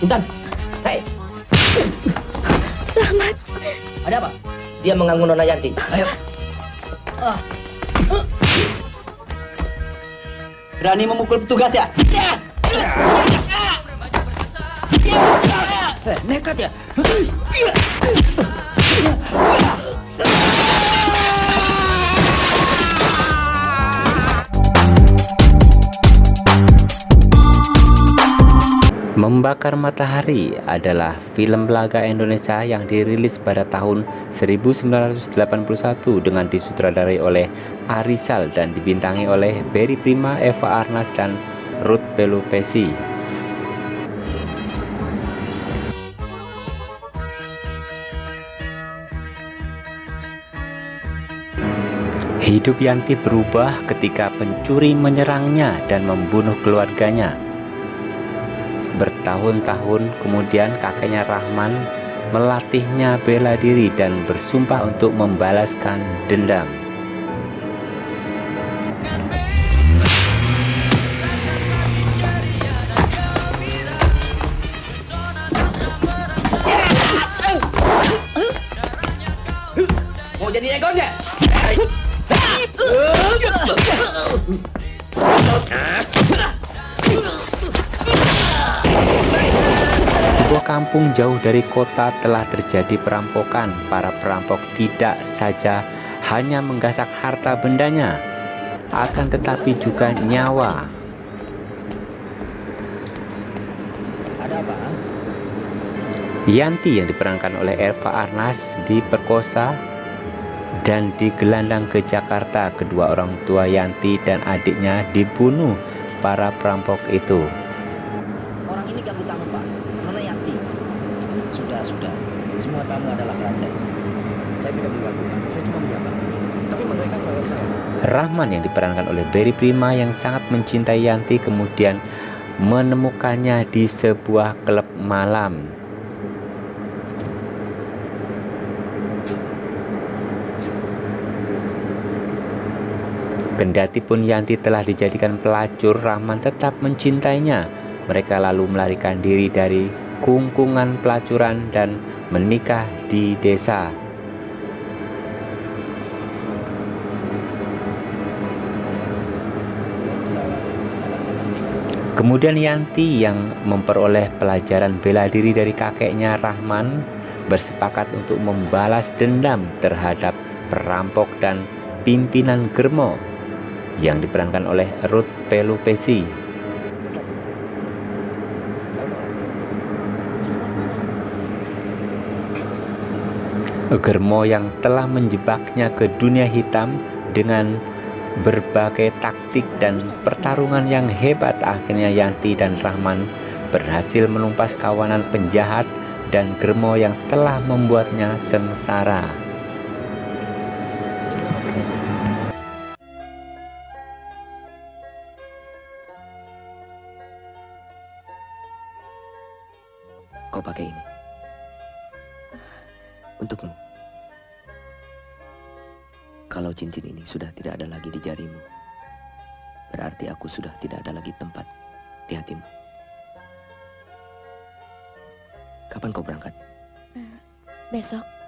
Intan. Hei. Rahmat. Ada apa? Dia mengganggu Nona Yanti. Ayo. Ah. Berani memukul petugas ya? Ya. Eh, nekat ya? Membakar Matahari adalah film laga Indonesia yang dirilis pada tahun 1981 dengan disutradarai oleh Arisal dan dibintangi oleh Berry Prima, Eva Arnas, dan Ruth Pelupesi. Hidup Yanti berubah ketika pencuri menyerangnya dan membunuh keluarganya. Bertahun-tahun kemudian kakeknya Rahman melatihnya bela diri dan bersumpah untuk membalaskan dendam. Mau jadi ekornya? Kampung jauh dari kota telah terjadi perampokan. Para perampok tidak saja hanya menggasak harta bendanya, akan tetapi juga nyawa. Ada apa? Yanti yang diperankan oleh Eva Arnas diperkosa dan digelandang ke Jakarta. Kedua orang tua Yanti dan adiknya dibunuh para perampok itu. Orang ini ganggu tamu, Pak. Sudah. Semua tamu adalah raja. Saya tidak mengganggu. Saya cuma menyapa. Tapi mereka keroyok saya. Rahman yang diperankan oleh Berry Prima yang sangat mencintai Yanti kemudian menemukannya di sebuah klub malam. Kendati pun Yanti telah dijadikan pelacur, Rahman tetap mencintainya. Mereka lalu melarikan diri dari kungkungan pelacuran dan menikah di desa. Kemudian Yanti yang memperoleh pelajaran bela diri dari kakeknya Rahman bersepakat untuk membalas dendam terhadap perampok dan pimpinan Germo yang diperankan oleh Ruth Pelupesi. Germo yang telah menjebaknya ke dunia hitam dengan berbagai taktik dan pertarungan yang hebat akhirnya Yanti dan Rahman berhasil menumpas kawanan penjahat dan Germo yang telah membuatnya sengsara. Kau pakai ini. Untukmu. Kalau cincin ini sudah tidak ada lagi di jarimu, berarti aku sudah tidak ada lagi tempat di hatimu. Kapan kau berangkat? Besok.